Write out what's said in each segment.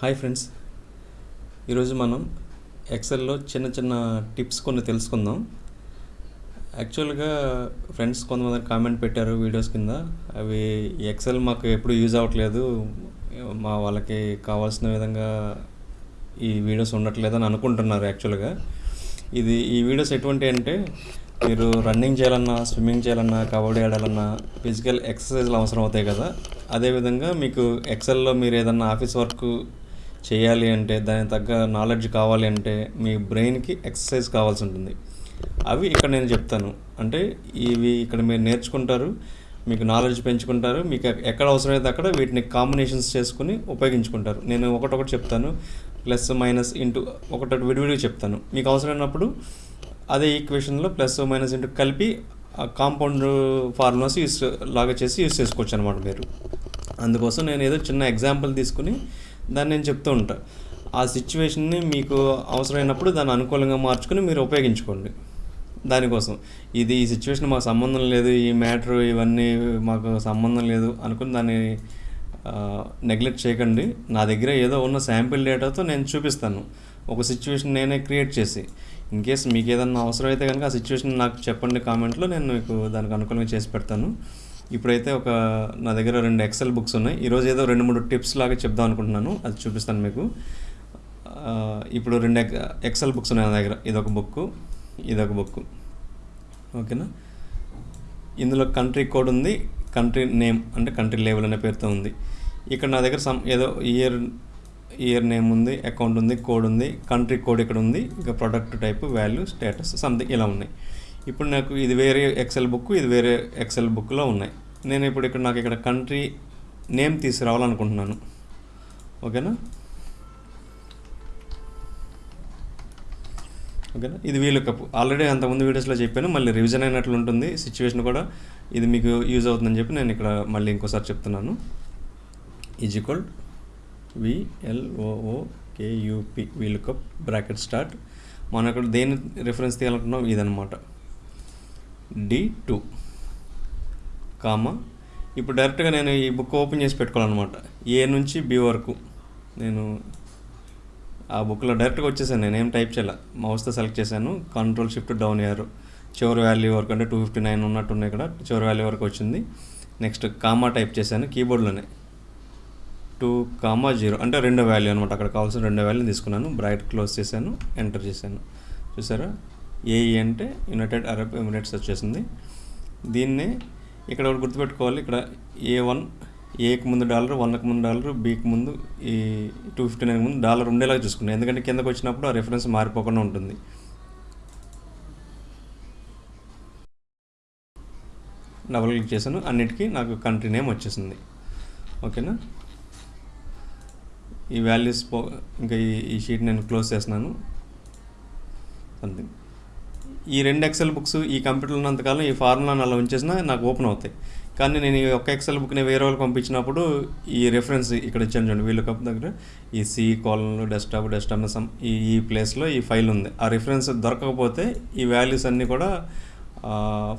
Hi friends. ఈరోజు మనం ఎక్సెల్లో చిన్న చిన్న టిప్స్ కొన్ని తెలుసుకుందాం. యాక్చువల్గా ఫ్రెండ్స్ కొంతమంది కామెంట్ పెట్టారు వీడియోస్ కింద. అవి ఎక్సెల్ మాకు ఎప్పుడు యూజ్ అవ్వట్లేదు. మా వాళ్ళకి కావాల్సిన విధంగా ఈ వీడియోస్ ఉండట్లేదు అని అనుకుంటున్నారు యాక్చువల్గా ఇది ఈ వీడియోస్ ఎటువంటి అంటే మీరు రన్నింగ్ చేయాలన్నా స్విమ్మింగ్ చేయాలన్నా కబడ్డీ ఆడాలన్నా ఫిజికల్ ఎక్సర్సైజ్లు అవసరం అవుతాయి కదా. అదేవిధంగా మీకు ఎక్సెల్లో మీరు ఏదన్నా ఆఫీస్ వర్క్ చేయాలి అంటే దానికి తగ్గ నాలెడ్జ్ కావాలి అంటే మీ బ్రెయిన్కి ఎక్సర్సైజ్ కావాల్సి ఉంటుంది. అవి ఇక్కడ నేను చెప్తాను. అంటే ఇవి ఇక్కడ మీరు నేర్చుకుంటారు మీకు నాలెడ్జ్ పెంచుకుంటారు మీకు ఎక్కడ అవసరమైతే అక్కడ వీటిని కాంబినేషన్స్ చేసుకుని ఉపయోగించుకుంటారు. నేను ఒకటొకటి చెప్తాను. ప్లస్ మైనస్ ఇంటూ ఒకటొకటి విడివిడిగా చెప్తాను. మీకు అవసరమైనప్పుడు అదే ఈక్వేషన్లో ప్లస్ మైనస్ ఇంటూ కలిపి కాంపౌండ్ ఫార్ములాస్ యూస్ లాగా చేసి యూస్ చేసుకోవచ్చు అనమాట మీరు. అందుకోసం నేను ఏదో చిన్న ఎగ్జాంపుల్ తీసుకుని దాన్ని నేను చెప్తూ ఉంటా. ఆ సిచ్యువేషన్ని మీకు అవసరమైనప్పుడు దాన్ని అనుకూలంగా మార్చుకుని మీరు ఉపయోగించుకోండి. దానికోసం. ఇది ఈ సిచ్యువేషన్ మాకు సంబంధం లేదు ఈ మ్యాటర్ ఇవన్నీ మాకు సంబంధం లేదు అనుకుని దాన్ని నెగ్లెక్ట్ చేయకండి. నా దగ్గర ఏదో ఉన్న శాంపిల్ డేటాతో నేను చూపిస్తాను. ఒక సిచ్యువేషన్ నేనే క్రియేట్ చేసి. ఇన్ కేస్ మీకు ఏదన్నా అవసరం అయితే కనుక ఆ సిచ్యువేషన్ నాకు చెప్పండి కామెంట్లో నేను మీకు దానికి అనుకూలంగా చేసి పెడతాను. ఇప్పుడైతే ఒక నా దగ్గర రెండు ఎక్సెల్ బుక్స్ ఉన్నాయి. ఈరోజు ఏదో రెండు మూడు టిప్స్ లాగా చెప్దాం అనుకుంటున్నాను. అది చూపిస్తాను మీకు. ఇప్పుడు రెండు ఎక్సెల్ బుక్స్ ఉన్నాయి నా దగ్గర. ఇదొక బుక్ ఇదొక బుక్ ఓకేనా? ఇందులో కంట్రీ కోడ్ ఉంది. కంట్రీ నేమ్ అంటే కంట్రీ లేబుల్ అనే పేరుతో ఉంది. ఇక్కడ నా దగ్గర సమ్ ఏదో ఇయర్ ఇయర్ నేమ్ ఉంది అకౌంట్ ఉంది కోడ్ ఉంది కంట్రీ కోడ్ ఇక్కడ ఉంది. ఇంకా product type value status something ఇలా ఉన్నాయి. ఇప్పుడు నాకు ఇది వేరే ఎక్సెల్ బుక్ ఇది వేరే ఎక్సెల్ బుక్లో ఉన్నాయి. నేను ఇప్పుడు ఇక్కడ నాకు ఇక్కడ కంట్రీ నేమ్ తీసుకురావాలనుకుంటున్నాను. ఓకేనా? ఓకేనా? ఇది వీలు కప్ ఆల్రెడీ అంతకుముందు వీడియోస్లో చెప్పాను మళ్ళీ రివిజన్ అయినట్లు ఉంటుంది. సిచ్యువేషన్ కూడా ఇది మీకు యూజ్ అవుతుందని చెప్పి నేను ఇక్కడ మళ్ళీ ఇంకోసారి చెప్తున్నాను. ఈజ్ ఈక్వల్ విఎల్ఓఓ కేయూపి వీలు కప్ బ్రాకెట్ స్టార్ట్ మనం ఇక్కడ దేని రిఫరెన్స్ తీయాలనుకున్నాం ఇదనమాట డి టూ. కామా? ఇప్పుడు డైరెక్ట్గా నేను ఈ బుక్ ఓపెన్ చేసి పెట్టుకోవాలన్నమాట. ఏ నుంచి బి వరకు? నేను ఆ బుక్లో డైరెక్ట్గా వచ్చేసాను నేను ఏం టైప్ చేయాల? మౌస్తో సెలెక్ట్ చేశాను. కంట్రోల్ షిఫ్ట్ డౌన్ అయ్యారు చివరి వాల్యూ వరకు అంటే టూ ఫిఫ్టీ నైన్ ఉన్నట్టున్నాయి ఇక్కడ చివరి వాల్యూ వరకు వచ్చింది. నెక్స్ట్ కామా టైప్ చేశాను కీబోర్డ్లోనే. టూ కామా జీరో అంటే రెండో వాల్యూ అనమాట అక్కడ కావాల్సిన రెండో వాల్యూ తీసుకున్నాను. బ్రైట్ క్లోజ్ చేశాను ఎంటర్ చేశాను. చూసారా? ఏఈ అంటే యునైటెడ్ అరబ్ ఎమిరేట్స్ వచ్చేసింది. దీన్ని ఇక్కడ ఒకటి గుర్తుపెట్టుకోవాలి. ఇక్కడ ఏ వన్ ఏకి ముందు డాలర్ వన్కి ముందు డాలర్ బీకి ముందు ఈ టూ ఫిఫ్టీ నైన్ ముందు డాలర్ ఉండేలాగా చూసుకున్నాను ఎందుకంటే కిందకు వచ్చినప్పుడు ఆ రెఫరెన్స్ మారిపోకుండా ఉంటుంది. డబుల్ క్లిక్ చేశాను. అన్నిటికీ నాకు కంట్రీ నేమ్ వచ్చేసింది. ఓకేనా ఈ వాల్యూస్ పో ఇంకా ఈ ఈ షీట్ నేను క్లోజ్ చేస్తున్నాను. సంథింగ్ ఈ రెండు ఎక్సెల్ బుక్స్ ఈ కంప్యూటర్లో ఉన్నంతకాలం ఈ ఫార్ములాని అలా ఉంచేసినా నాకు ఓపెన్ అవుతాయి. కానీ నేను ఈ ఒక్క ఎక్సెల్ బుక్ని వేరే వాళ్ళకి పంపించినప్పుడు ఈ రెఫరెన్స్ ఇక్కడ ఇచ్చాను చూడండి వీళ్ళ కప్ దగ్గర ఈ సి కాలంలో డెస్క్టాప్ డెస్క్టాప్ సమ్ ఈ ఈ ప్లేస్లో ఈ ఫైల్ ఉంది. ఆ రిఫరెన్స్ దొరకకపోతే ఈ వాల్యూస్ అన్నీ కూడా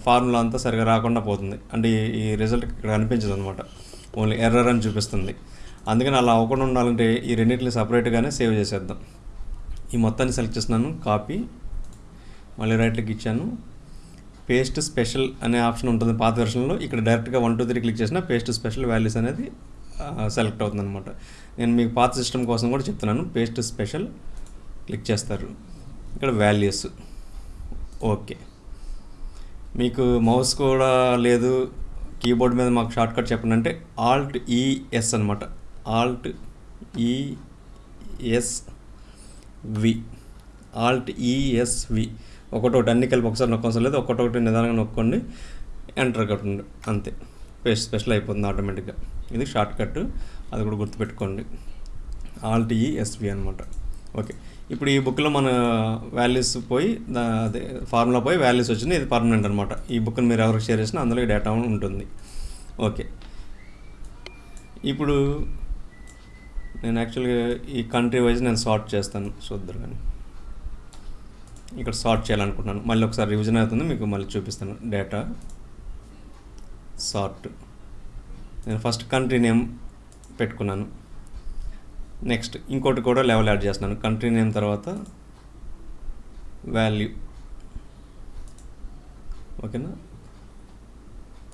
ఫార్ములా అంతా సరిగా రాకుండా పోతుంది. అంటే ఈ- రిజల్ట్ ఇక్కడ కనిపించదు అనమాట ఓన్లీ ఎర్రర్ అని చూపిస్తుంది. అందుకని అలా అవ్వకుండా ఉండాలంటే ఈ రెండింటిని సపరేట్గానే సేవ్ చేసేద్దాం. ఈ మొత్తాన్ని సెలెక్ట్ చేస్తున్నాను. కాపీ మళ్ళీ రైట్ క్లిక్ ఇచ్చాను. పేస్ట్ స్పెషల్ అనే ఆప్షన్ ఉంటుంది పాత వెర్షన్లో ఇక్కడ డైరెక్ట్గా వన్ టూ త్రీ క్లిక్ చేసిన పేస్ట్ స్పెషల్ వాల్యూస్ అనేది సెలెక్ట్ అవుతుంది అనమాట నేను మీకు పాత సిస్టమ్ కోసం కూడా చెప్తున్నాను. పేస్ట్ స్పెషల్ క్లిక్ చేస్తారు. ఇక్కడ వాల్యూస్ ఓకే. మీకు మౌస్ కూడా లేదు. కీబోర్డ్ మీద మాకు షార్ట్ కట్ చెప్పండి అంటే ఆల్ట్ ఈఎస్ అనమాట Alt E S V Alt E S V ఒకటోటి అన్ని కలిపి ఒకసారి నొక్కవసరం లేదు. ఒక్కొక్కటి నిదానంగా నొక్కండి. ఎంటర్ కట్టండి అంతే. పేస్ట్ స్పెషల్ అయిపోతుంది ఆటోమేటిక్గా ఇది షార్ట్ కట్ అది కూడా గుర్తుపెట్టుకోండి. ఆల్ట్ ఎస్వి అనమాట ఓకే ఇప్పుడు ఈ బుక్లో మన వాల్యూస్ పోయి అదే ఫార్ములా పోయి వాల్యూస్ వచ్చింది. ఇది పర్మనెంట్ అనమాట ఈ బుక్ని మీరు ఎవరికి షేర్ చేసినా అందులో డేటా ఉంటుంది. ఓకే ఇప్పుడు నేను యాక్చువల్గా ఈ కంట్రీ వైజ్ నేను సార్ట్ చేస్తాను. చూద్దరు కానీ. ఇక్కడ సార్ట్ చేయాలనుకుంటున్నాను. మళ్ళీ ఒకసారి రివిజన్ అవుతుంది మీకు మళ్ళీ చూపిస్తాను. డేటా సార్ట్ నేను ఫస్ట్ కంట్రీ నేమ్ పెట్టుకున్నాను. నెక్స్ట్ ఇంకోటి కూడా లెవెల్ యాడ్ చేస్తున్నాను. కంట్రీ నేమ్ తర్వాత వాల్యూ ఓకేనా?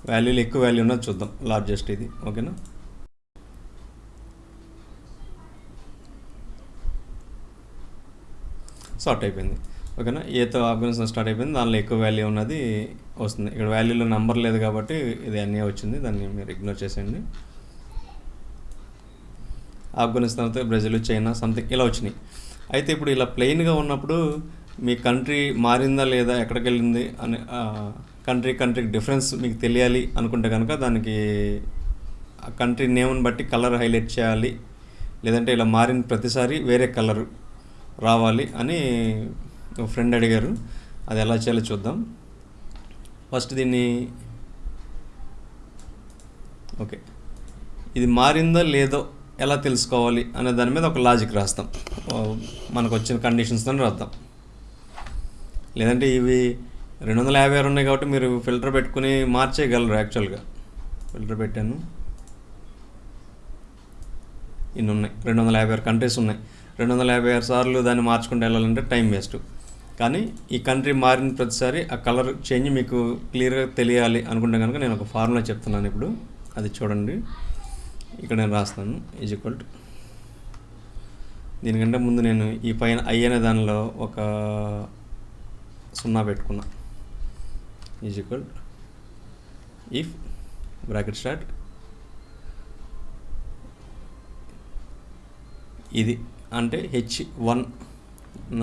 వాల్యూలు ఎక్కువ వాల్యూ ఉన్నది చూద్దాం. లార్జెస్ట్ ఇది. ఓకేనా? సార్ట్ అయిపోయింది. ఓకేనా? ఏతో ఆఫ్ఘనిస్తాన్ స్టార్ట్ అయిపోయింది. దానిలో ఎక్కువ వాల్యూ ఉన్నది వస్తుంది. ఇక్కడ వాల్యూలో నెంబర్ లేదు కాబట్టి ఇది అన్నీ వచ్చింది. దాన్ని మీరు ఇగ్నోర్ చేసేయండి. ఆఫ్ఘనిస్తాన్తో బ్రెజిల్ చైనా సంథింగ్ ఇలా వచ్చినాయి. అయితే ఇప్పుడు ఇలా ప్లెయిన్గా ఉన్నప్పుడు మీ కంట్రీ మారిందా లేదా ఎక్కడికి వెళ్ళింది అని కంట్రీ కంట్రీకి డిఫరెన్స్ మీకు తెలియాలి అనుకుంటే కనుక దానికి ఆ కంట్రీ నేమ్ని బట్టి కలర్ హైలైట్ చేయాలి. లేదంటే ఇలా మారిన ప్రతిసారి వేరే కలర్ రావాలి అని ఫ్రెండ్ అడిగారు అది ఎలా చేయాలో చూద్దాం. ఫస్ట్ దీన్ని ఓకే. ఇది మారిందో లేదో ఎలా తెలుసుకోవాలి అనే దాని మీద ఒక లాజిక్ రాస్తాం. మనకు వచ్చిన కండిషన్స్తో రాద్దాం. లేదంటే ఇవి రెండు వందల యాభై ఆరు ఉన్నాయి కాబట్టి మీరు ఫిల్టర్ పెట్టుకుని మార్చేయగలరు యాక్చువల్గా. ఫిల్టర్ పెట్టాను. ఇన్ని ఉన్నాయి. రెండు వందల యాభై ఆరు కంట్రీస్ ఉన్నాయి. రెండు వందల యాభై ఆరు సార్లు దాన్ని మార్చుకుంటూ వెళ్ళాలంటే టైం వేస్ట్. కానీ ఈ కంట్రీ మారిన ప్రతిసారి ఆ కలర్ చేంజ్ మీకు క్లియర్గా తెలియాలి అనుకుంటే కనుక నేను ఒక ఫార్ములా చెప్తున్నాను ఇప్పుడు. అది చూడండి. ఇక్కడ నేను రాస్తాను. ఈజ్ ఈక్వల్ టు దీనికంటే ముందు నేను ఈ పైన ఐ అనే దానిలో ఒక సున్నా పెట్టుకున్నా. Is equal if bracket start ఇది అంటే H one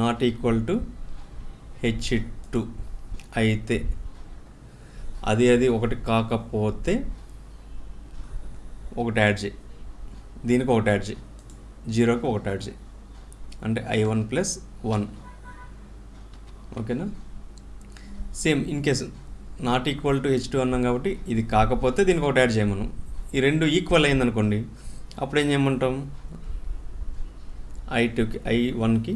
not equal to H two అయితే అది అది ఒకటి కాకపోతే ఒకటి యాడ్ చేయి. దీనికి ఒకటి యాడ్ చేయి. జీరోకి ఒకటి యాడ్ చేయి. అంటే ఐ వన్ ప్లస్ వన్. ఓకేనా? Same in case not equal to H two అన్నాం కాబట్టి ఇది కాకపోతే దీనికి ఒకటి యాడ్ చేయమను. ఈ రెండు ఈక్వల్ అయిందనుకోండి అప్పుడు ఏం చేయమంటాం? ఐ టూకి ఐ వన్కి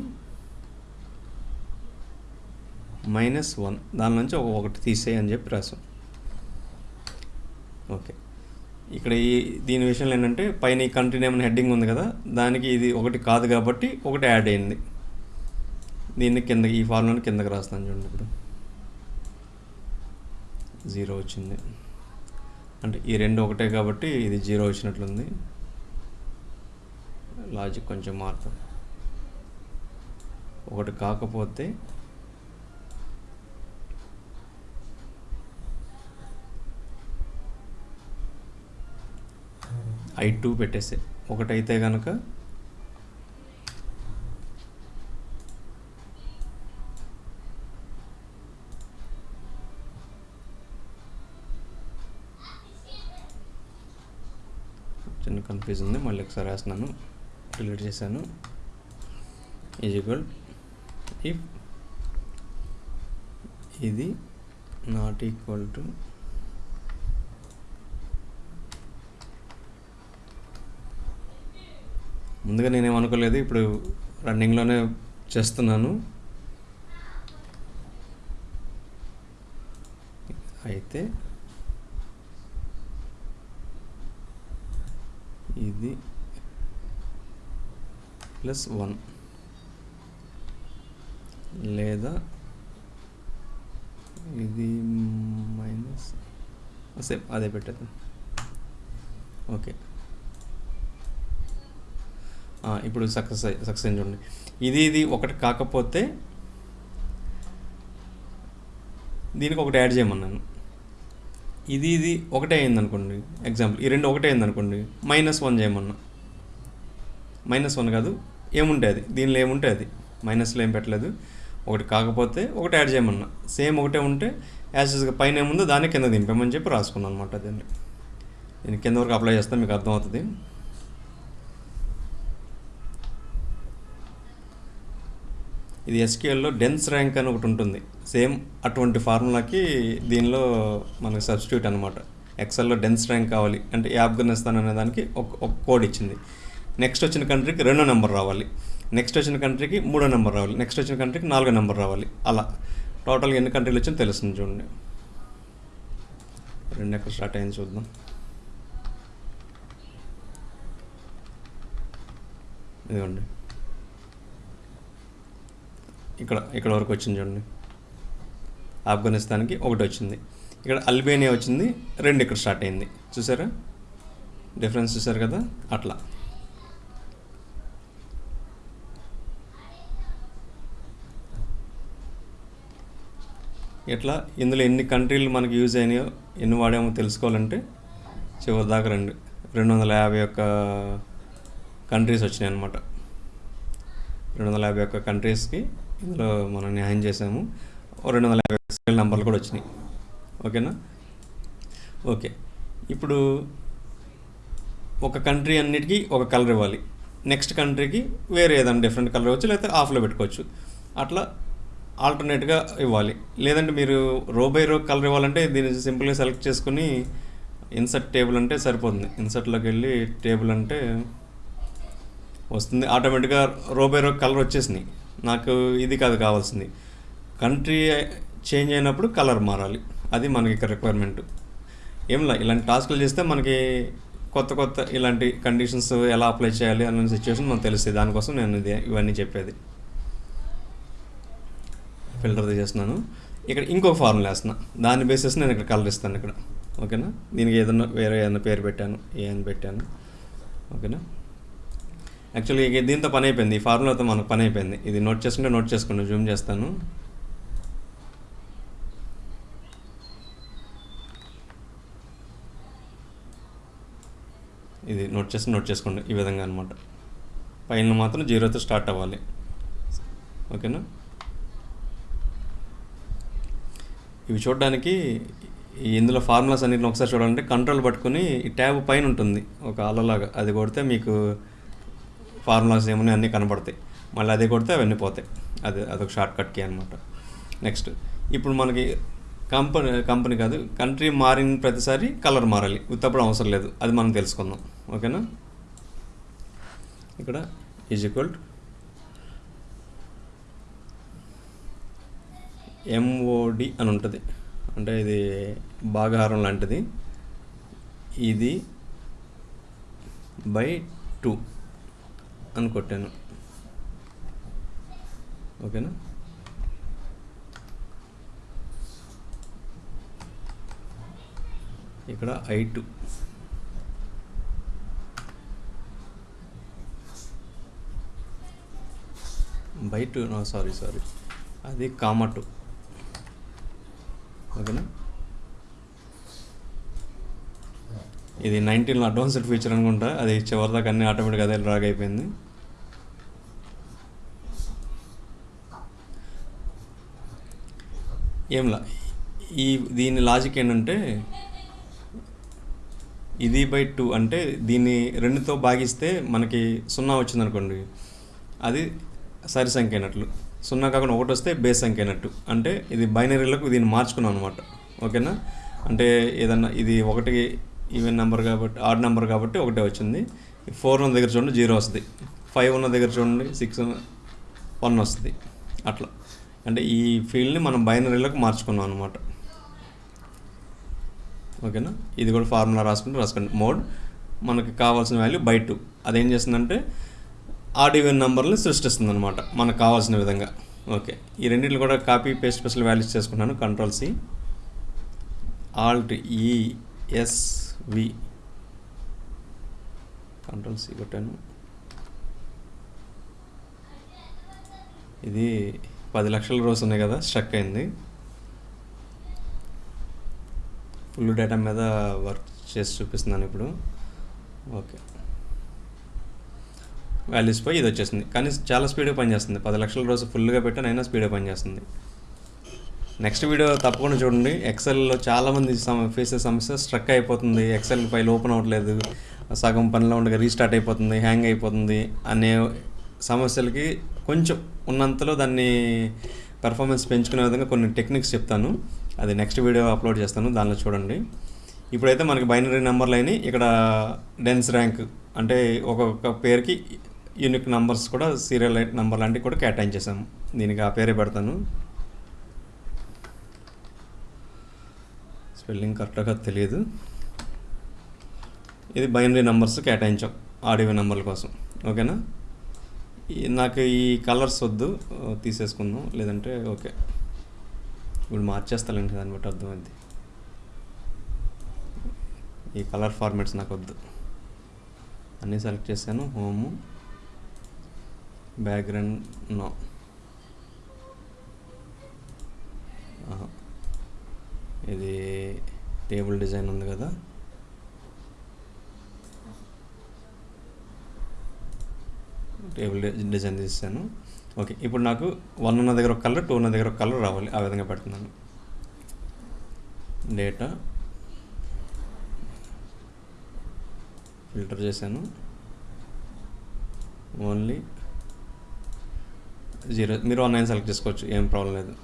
మైనస్ వన్. దాని నుంచి ఒక ఒకటి తీసేయి అని చెప్పి రాసాం. ఓకే. ఇక్కడ ఈ దీని విషయంలో ఏంటంటే పైన ఈ కంట్రీ నేమ్ హెడ్డింగ్ ఉంది కదా దానికి ఇది ఒకటి కాదు కాబట్టి ఒకటి యాడ్ అయింది. దీన్ని కింద ఈ ఫార్ములాని కిందకి రాస్తాను చూడండి ఇప్పుడు. జీరో వచ్చింది. అంటే ఈ రెండు ఒకటే కాబట్టి ఇది జీరో వచ్చినట్లుంది. లాజిక్ కొంచెం మారుతుంది ఒకటి కాకపోతే ఐ టూ పెట్టేసే ఒకటైతే కనుక చిన్న కన్ఫ్యూజ్ ఉంది. మళ్ళీ ఒకసారి రాసినాను డిలీట్ చేశాను. ఈజ్ ఈక్వల్ ఇఫ్ ఇది నాట్ ఈక్వల్ టు ముందుగా నేనేం అనుకోలేదు ఇప్పుడు రన్నింగ్లోనే చేస్తున్నాను. అయితే ఇది ప్లస్ వన్ లేదా ఇది మైనస్ సేమ్ అదే పెట్టేద్దాం. ఓకే. ఇప్పుడు సక్సెస్ సక్సెస్ అయింది చూడండి. ఇది ఇది ఒకటి కాకపోతే దీనికి ఒకటి యాడ్ చేయమన్నాను. ఇది ఇది ఒకటే అయింది అనుకోండి ఎగ్జాంపుల్ ఈ రెండు ఒకటే అయింది అనుకోండి మైనస్ వన్ చేయమన్నా. మైనస్ వన్ కాదు ఏముంటే అది? దీనిలో ఏముంటే అది? మైనస్లో ఏం పెట్టలేదు. ఒకటి కాకపోతే ఒకటి యాడ్ చేయమన్నా. సేమ్ ఒకటే ఉంటే యాజ్గా పైన ఏముందో దాన్ని కింద దింపామని చెప్పి రాసుకున్నాను అనమాట దీన్ని. నేను కింద వరకు అప్లై చేస్తే మీకు అర్థమవుతుంది. ఇది ఎస్క్యూఎల్లో డెన్స్ ర్యాంక్ అని ఒకటి ఉంటుంది. సేమ్ అటువంటి ఫార్ములాకి దీనిలో మనకు సబ్స్టిట్యూట్ అనమాట ఎక్సెల్లో డెన్స్ ర్యాంక్ కావాలి అంటే ఈ ఆఫ్ఘనిస్తాన్ అనే దానికి ఒక ఒక కోడ్ ఇచ్చింది. నెక్స్ట్ వచ్చిన కంట్రీకి రెండో నెంబర్ రావాలి. నెక్స్ట్ వచ్చిన కంట్రీకి మూడో నెంబర్ రావాలి. నెక్స్ట్ వచ్చిన కంట్రీకి నాలుగో నెంబర్ రావాలి. అలా. టోటల్గా ఎన్ని కంట్రీలు వచ్చిందో తెలుస్తుంది చూడండి. రెండు ఎక్కడ స్టార్ట్ అయింది చూద్దాం. ఇదిగోండి. ఇక్కడ ఇక్కడ వరకు వచ్చింది చూడండి. ఆఫ్ఘనిస్తాన్కి ఒకటి వచ్చింది. ఇక్కడ అల్బేనియా వచ్చింది రెండు ఇక్కడ స్టార్ట్ అయింది. చూసారా? డిఫరెన్స్ చూసారు కదా? అట్లా. ఇట్లా ఇందులో ఎన్ని కంట్రీలు మనకి యూజ్ అయినాయో ఎన్ని వాడామో తెలుసుకోవాలంటే చివరి దాకా రెండు. రెండు వందల యాభై ఒక్క కంట్రీస్ వచ్చినాయి అనమాట రెండు వందల యాభై ఒక్క కంట్రీస్కి ఇందులో మనం న్యాయం చేసాము రెండు వందల యాభై సీరియల్ నెంబర్లు కూడా వచ్చినాయి. ఓకేనా? ఓకే. ఇప్పుడు ఒక కంట్రీ అన్నిటికీ ఒక కలర్ ఇవ్వాలి. నెక్స్ట్ కంట్రీకి వేరే ఏదైనా డిఫరెంట్ కలర్ ఇవ్వచ్చు లేకపోతే ఆఫ్లో పెట్టుకోవచ్చు. అట్లా ఆల్టర్నేట్గా ఇవ్వాలి. లేదంటే మీరు రో బై రో కలర్ ఇవ్వాలంటే దీన్ని సింపుల్గా సెలెక్ట్ చేసుకుని ఇన్సర్ట్ టేబుల్ అంటే సరిపోతుంది. ఇన్సర్ట్లోకి వెళ్ళి టేబుల్ అంటే వస్తుంది. ఆటోమేటిక్గా రో బై రో కలర్ వచ్చేసినాయి. నాకు ఇది కాదు కావాల్సింది. కంట్రీ చేంజ్ అయినప్పుడు కలర్ మారాలి. అది మనకి ఇక్కడ రిక్వైర్మెంట్ ఏంలా ఇలాంటి టాస్క్లు చేస్తే మనకి కొత్త కొత్త ఇలాంటి కండిషన్స్ ఎలా అప్లై చేయాలి అన్న సిచ్యువేషన్ మనకు తెలుస్తుంది దానికోసం నేను ఇది ఇవన్నీ చెప్పేది. ఫిల్టర్ చేస్తున్నాను ఇక్కడ ఇంకొక ఫార్ములా వేస్తున్నా. దాని బేసిస్ నేను ఇక్కడ కలర్ ఇస్తాను ఇక్కడ. ఓకేనా దీనికి ఏదన్నా వేరే ఏదైనా పేరు పెట్టాను ఏ అని పెట్టాను. ఓకేనా యాక్చువల్లీ ఇక దీంతో పని అయిపోయింది. ఈ ఫార్ములాతో మనకు పని అయిపోయింది. ఇది నోట్ చేసుకుంటే నోట్ చేసుకుంటే జూమ్ చేస్తాను. ఇది నోట్ చేసి నోట్ చేసుకోండి. ఈ విధంగా అనమాట పైన మాత్రం జీరోతో స్టార్ట్ అవ్వాలి. ఓకేనా? ఇవి చూడడానికి ఇందులో ఫార్ములాస్ అన్నిటిని ఒకసారి చూడాలంటే కంట్రోల్ పట్టుకుని ఈ ట్యాబ్ పైన ఉంటుంది. ఒక అలలాగా. అది కొడితే మీకు ఫార్ములాస్ ఏమున్నాయి అన్నీ కనబడతాయి. మళ్ళీ అదే కొడితే అవన్నీ పోతాయి. అది అదొక షార్ట్ కట్ కీ అనమాట నెక్స్ట్ ఇప్పుడు మనకి కంపెనీ కంపెనీ కాదు కంట్రీ మారిన ప్రతిసారి కలర్ మారాలి. ఉత్తప్పుడు అవసరం లేదు. అది మనం తెలుసుకుందాం. ఓకేనా? ఇక్కడ ఈజ్ ఈక్వల్ ఎంఓడి అని ఉంటుంది. అంటే ఇది భాగహారం లాంటిది. ఇది బై టూ అని కొట్టాను. ఓకేనా? ఇక్కడ I two. By two sorry sorry. అది కామ టూ. ఓకేనా? ఇది నైన్టీన్లో అడ్వాన్స్డ్ ఫీచర్ అనుకుంటా. అది చివరిదాకా అన్ని ఆటోమేటిక్గా అదే డ్రాగ్ అయిపోయింది. ఏంలా ఈ దీని లాజిక్ ఏంటంటే ఇది బై టూ అంటే దీన్ని రెండుతో భాగిస్తే మనకి సున్నా వచ్చిందనుకోండి. అది సరి సంఖ్య అయినట్లు. సున్నా కాకుండా ఒకటి వస్తే బేస్ సంఖ్య అయినట్టు. అంటే ఇది బైనరీలకు దీన్ని మార్చుకున్నాం అనమాట ఓకేనా? అంటే ఏదన్నా ఇది ఒకటి ఈవెన్ నెంబర్ కాబట్టి ఆడ్ నెంబర్ కాబట్టి ఒకటే వచ్చింది. ఫోర్ ఉన్న దగ్గర చూడండి జీరో వస్తుంది. ఫైవ్ ఉన్న దగ్గర చూడండి సిక్స్ వన్ వస్తుంది. అట్లా. అంటే ఈ ఫీల్డ్ని మనం బైనరీలోకి మార్చుకున్నాం అనమాట ఓకేనా? ఇది కూడా ఫార్ములా రాసుకుంటే రాసుకోండి. మోడ్ మనకి కావాల్సిన వాల్యూ బై టూ. అదేం చేస్తుందంటే ఆడ్ ఈవెన్ నెంబర్ని సృష్టిస్తుంది అనమాట మనకు కావాల్సిన విధంగా. ఓకే. ఈ రెండింటిని కూడా కాపీ పేస్ట్ స్పెషల్ వాల్యూస్ చేసుకున్నాను control C alt ESV control C కొట్టాను. ఇది పది లక్షల రోజు ఉన్నాయి కదా స్ట్రక్ అయింది. ఫుల్ డేటా మీద వర్క్ చేసి చూపిస్తున్నాను ఇప్పుడు. ఓకే వాల్యూస్ పోయి ఇది వచ్చేసింది. కానీ చాలా స్పీడ్గా పనిచేస్తుంది. పది లక్షల రోజు ఫుల్గా పెట్టాను అయినా స్పీడ్గా పనిచేస్తుంది. నెక్స్ట్ వీడియో తప్పకుండా చూడండి. ఎక్సెల్లో చాలామంది సమ ఫేసే సమస్య స్ట్రక్ అయిపోతుంది. ఎక్సెల్ ఫైల్ ఓపెన్ అవ్వట్లేదు. సగం పనిలో ఉండగా రీస్టార్ట్ అయిపోతుంది హ్యాంగ్ అయిపోతుంది అనే సమస్యలకి కొంచెం ఉన్నంతలో దాన్ని పెర్ఫార్మెన్స్ పెంచుకునే విధంగా కొన్ని టెక్నిక్స్ చెప్తాను. అది నెక్స్ట్ వీడియో అప్లోడ్ చేస్తాను దానిలో చూడండి. ఇప్పుడైతే మనకి బైనరీ నెంబర్లు అయినాయి. ఇక్కడ డెన్స్ ర్యాంక్ అంటే ఒక్కొక్క పేరుకి యూనిక్ నెంబర్స్ కూడా సీరియల్ నెంబర్ లాంటివి కూడా కేటాయించేసాము దీనికి ఆ పేరే పెడతాను. స్పెల్లింగ్ కరెక్ట్గా తెలియదు. ఇది బైనరీ నెంబర్స్ కేటాయించాం ఆడియో నెంబర్ల కోసం. ఓకేనా? నాకు ఈ కలర్స్ వద్దు తీసేసుకుందాం. లేదంటే ఓకే. ఇప్పుడు మార్చేస్తానండి దాన్ని బట్టి అర్థమైంది. ఈ కలర్ ఫార్మాట్స్ నాకు వద్దు. అన్నీ సెలెక్ట్ చేశాను. Home background no. ఇది టేబుల్ డిజైన్ ఉంది కదా. టేబుల్ డిజైన్ తీసాను ఓకే ఇప్పుడు నాకు వన్ ఉన్న దగ్గర ఒక కలర్ టూ ఉన్న దగ్గర ఒక కలర్ రావాలి ఆ విధంగా పెడుతున్నాను. డేటా ఫిల్టర్ చేశాను. ఓన్లీ జీరో మీరు ఆన్లైన్ సెలెక్ట్ చేసుకోవచ్చు ఏం ప్రాబ్లం లేదు.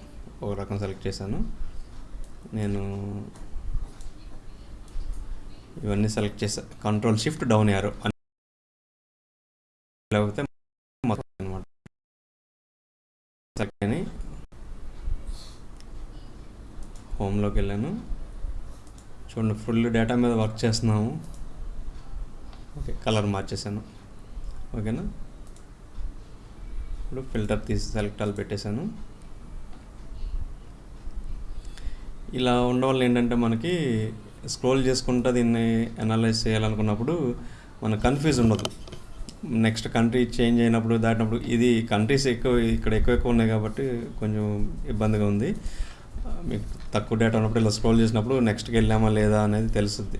ఒక రకం సెలెక్ట్ చేశాను. నేను ఇవన్నీ సెలెక్ట్ చేసా కంట్రోల్ షిఫ్ట్ డౌన్ యారో లేకపోతే మొత్తం అనమాట సెలెక్ట్ హోమ్లోకి వెళ్ళాను చూడండి ఫుల్ డేటా మీద వర్క్ చేస్తున్నాము. ఓకే కలర్ మార్చేసాను. ఓకేనా? ఇప్పుడు ఫిల్టర్ తీసి సెలెక్ట్ ఆల్ పెట్టేశాను. ఇలా ఉండడం వల్ల ఏంటంటే మనకి స్క్రోల్ చేసుకుంటూ దీన్ని అనలైజ్ చేయాలనుకున్నప్పుడు మనకు కన్ఫ్యూజ్ ఉండదు. నెక్స్ట్ కంట్రీ చేంజ్ అయినప్పుడు దాటినప్పుడు ఇది కంట్రీస్ ఎక్కువ ఇక్కడ ఎక్కువ ఎక్కువ ఉన్నాయి కాబట్టి కొంచెం ఇబ్బందిగా ఉంది. మీకు తక్కువ డేటా ఉన్నప్పుడు ఇలా స్క్రోల్ చేసినప్పుడు నెక్స్ట్కి వెళ్ళామా లేదా అనేది తెలుస్తుంది.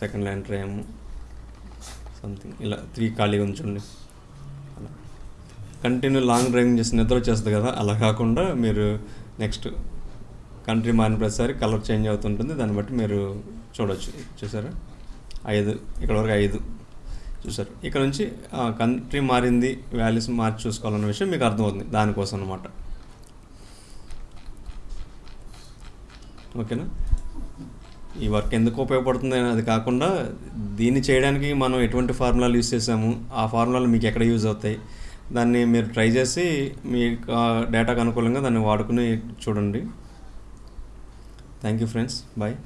సెకండ్ ల్యాండ్ ట్రైమ్ సంథింగ్ ఇలా త్రీ ఖాళీగా ఉంచండి అలా. కంటిన్యూ లాంగ్ డ్రైవింగ్ చేసి నిద్ర వచ్చేస్తుంది కదా అలా కాకుండా మీరు నెక్స్ట్ కంట్రీ మారిన ప్రతిసారి కలర్ చేంజ్ అవుతుంటుంది. దాన్ని బట్టి మీరు చూడొచ్చు. చూసారా? ఐదు. ఇక్కడ వరకు ఐదు. చూసారు? ఇక్కడ నుంచి కంట్రీ మారింది వాల్యూస్ మార్చి చూసుకోవాలన్న విషయం మీకు అర్థమవుతుంది. దానికోసం అనమాట ఓకేనా? ఈ వర్క్ ఎందుకు ఉపయోగపడుతుంది అది కాకుండా దీన్ని చేయడానికి మనం ఎటువంటి ఫార్ములాలు యూస్ చేసాము ఆ ఫార్ములాలు మీకు ఎక్కడ యూజ్ అవుతాయి దాన్ని మీరు ట్రై చేసి మీ డేటాకు అనుకూలంగా దాన్ని వాడుకుని చూడండి. Thank you friends. బాయ్.